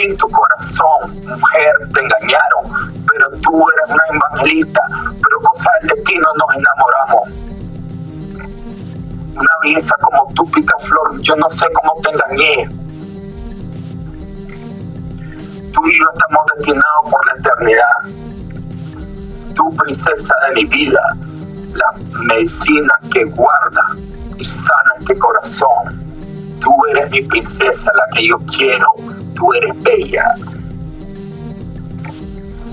sin tu corazón, mujer, te engañaron, pero tú eres una evangelista, pero cosa del destino nos enamoramos. Una belleza como tú, flor, yo no sé cómo te engañé. Tú y yo estamos destinados por la eternidad. Tú, princesa de mi vida, la medicina que guarda y sana este corazón. Tú eres mi princesa, la que yo quiero. Tú eres bella.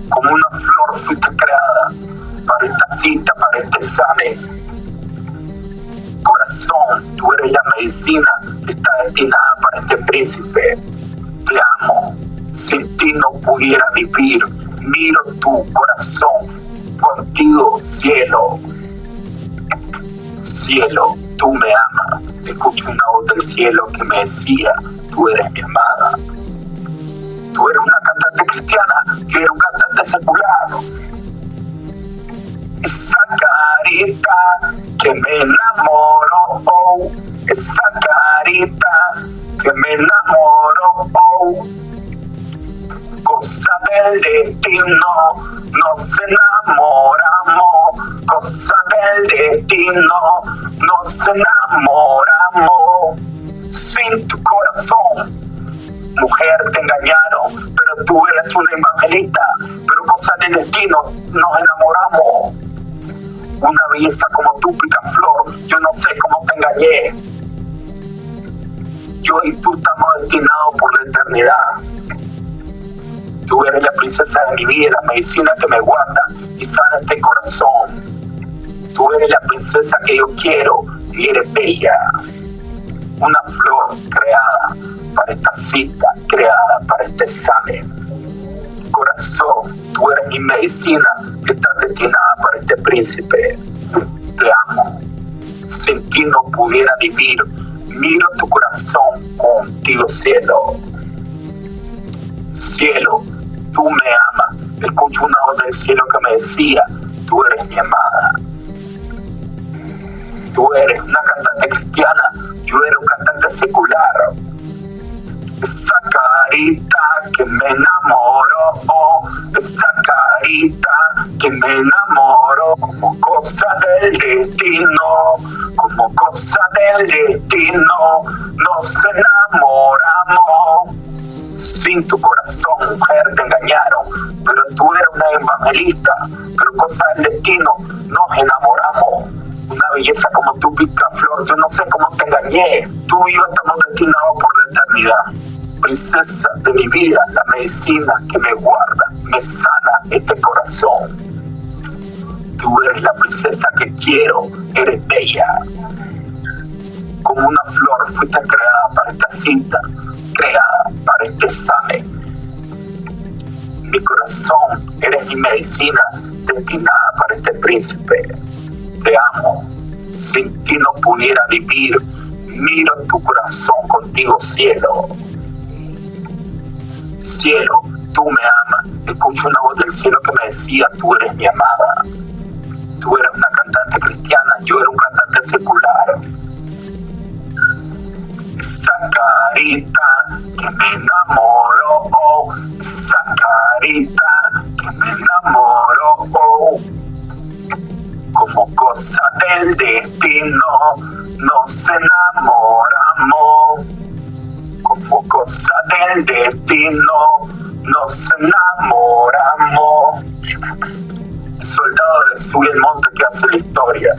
Como una flor fuiste creada para esta cita, para este examen. Corazón, tú eres la medicina que está destinada para este príncipe. Te amo. Sin ti no pudiera vivir. Miro tu corazón. Contigo, cielo. Cielo, tú me amas. Escucho una voz del cielo que me decía, tú eres mi amada. Tú eres una cantante cristiana, yo era un cantante secular. Esa carita que me enamoró, oh, esa carita que me enamoró, oh, cosa del destino, nos enamoramos, cosa del destino, nos enamoramos Mujer, te engañaron, pero tú eres una evangelista, pero cosa del destino, nos enamoramos. Una belleza como tú, flor, yo no sé cómo te engañé. Yo y tú estamos destinados por la eternidad Tú eres la princesa de mi vida, la medicina que me guarda y sana este corazón. Tú eres la princesa que yo quiero y eres bella. Una flor creada esta cita, creada para este examen. Corazón, tú eres mi medicina que está destinada para este príncipe. Te amo. Sin ti no pudiera vivir. Miro tu corazón contigo, cielo. Cielo, tú me amas. Escucho una voz del cielo que me decía, tú eres mi amada. Tú eres una cantante cristiana, yo era un cantante secular. Esa carita que me enamoró, oh, esa carita que me enamoró, como cosa del destino, como cosa del destino, nos enamoramos sin tu corazón, mujer, te engañaron, pero tú eres una evangelista, pero cosa del destino, nos enamoramos. Belleza como tú, pica flor, yo no sé cómo te engañé. Tú y yo estamos destinados por la eternidad. Princesa de mi vida, la medicina que me guarda, me sana este corazón. Tú eres la princesa que quiero, eres bella. Como una flor fuiste creada para esta cinta, creada para este examen. Mi corazón, eres mi medicina destinada para este príncipe. Te amo. Sin ti no pudiera vivir. Miro tu corazón contigo, cielo. Cielo, tú me amas. Escucho una voz del cielo que me decía, tú eres mi amada. Tú eres una cantante cristiana, yo era un cantante secular esa que me enamoró, esa carita del destino nos enamoramos. Como cosa del destino nos enamoramos. El soldado de Sui el monte que hace la historia